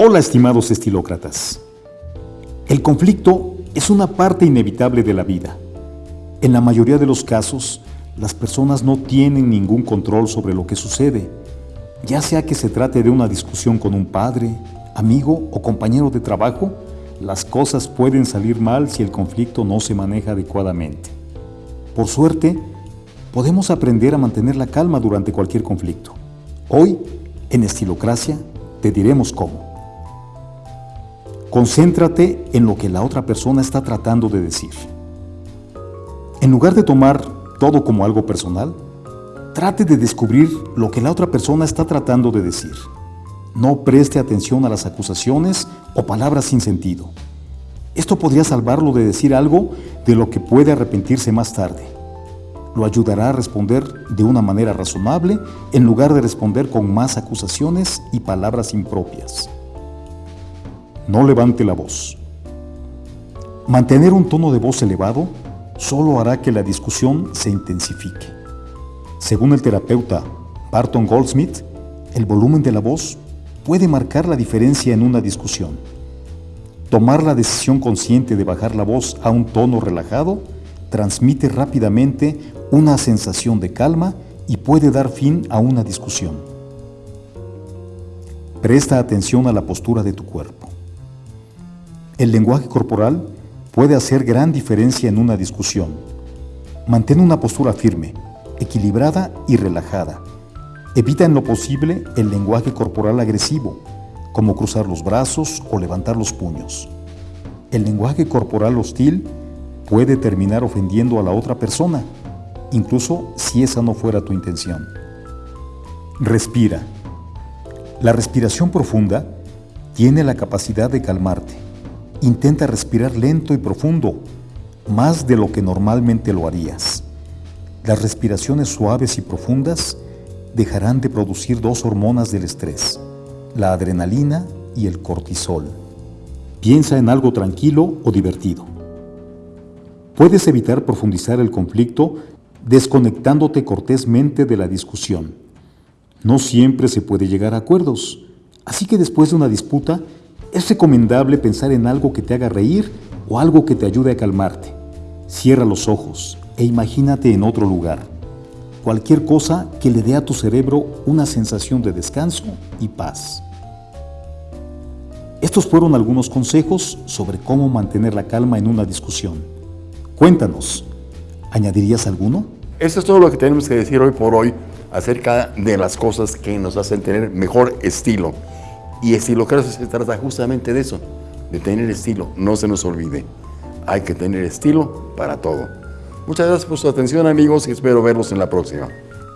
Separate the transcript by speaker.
Speaker 1: Hola estimados estilócratas. El conflicto es una parte inevitable de la vida. En la mayoría de los casos, las personas no tienen ningún control sobre lo que sucede, ya sea que se trate de una discusión con un padre, amigo o compañero de trabajo, las cosas pueden salir mal si el conflicto no se maneja adecuadamente. Por suerte, podemos aprender a mantener la calma durante cualquier conflicto. Hoy, en Estilocracia, te diremos cómo. Concéntrate en lo que la otra persona está tratando de decir. En lugar de tomar todo como algo personal, trate de descubrir lo que la otra persona está tratando de decir. No preste atención a las acusaciones o palabras sin sentido. Esto podría salvarlo de decir algo de lo que puede arrepentirse más tarde. Lo ayudará a responder de una manera razonable en lugar de responder con más acusaciones y palabras impropias. No levante la voz. Mantener un tono de voz elevado solo hará que la discusión se intensifique. Según el terapeuta Barton Goldsmith, el volumen de la voz puede marcar la diferencia en una discusión. Tomar la decisión consciente de bajar la voz a un tono relajado transmite rápidamente una sensación de calma y puede dar fin a una discusión. Presta atención a la postura de tu cuerpo. El lenguaje corporal puede hacer gran diferencia en una discusión. Mantén una postura firme, equilibrada y relajada. Evita en lo posible el lenguaje corporal agresivo, como cruzar los brazos o levantar los puños. El lenguaje corporal hostil puede terminar ofendiendo a la otra persona, incluso si esa no fuera tu intención. Respira. La respiración profunda tiene la capacidad de calmarte. Intenta respirar lento y profundo, más de lo que normalmente lo harías. Las respiraciones suaves y profundas dejarán de producir dos hormonas del estrés, la adrenalina y el cortisol. Piensa en algo tranquilo o divertido. Puedes evitar profundizar el conflicto desconectándote cortésmente de la discusión. No siempre se puede llegar a acuerdos, así que después de una disputa es recomendable pensar en algo que te haga reír o algo que te ayude a calmarte. Cierra los ojos e imagínate en otro lugar. Cualquier cosa que le dé a tu cerebro una sensación de descanso y paz. Estos fueron algunos consejos sobre cómo mantener la calma en una discusión. Cuéntanos, ¿añadirías alguno?
Speaker 2: Eso es todo lo que tenemos que decir hoy por hoy acerca de las cosas que nos hacen tener mejor estilo. Y estilo creo que se trata justamente de eso, de tener estilo. No se nos olvide, hay que tener estilo para todo. Muchas gracias por su atención amigos y espero verlos en la próxima.